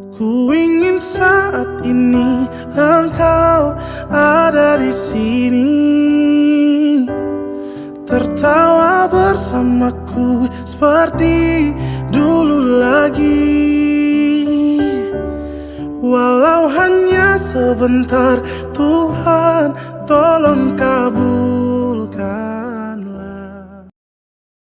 Ku ingin saat ini engkau ada di sini. Tertawa bersamaku seperti dulu lagi. Walau hanya sebentar Tuhan tolong kabur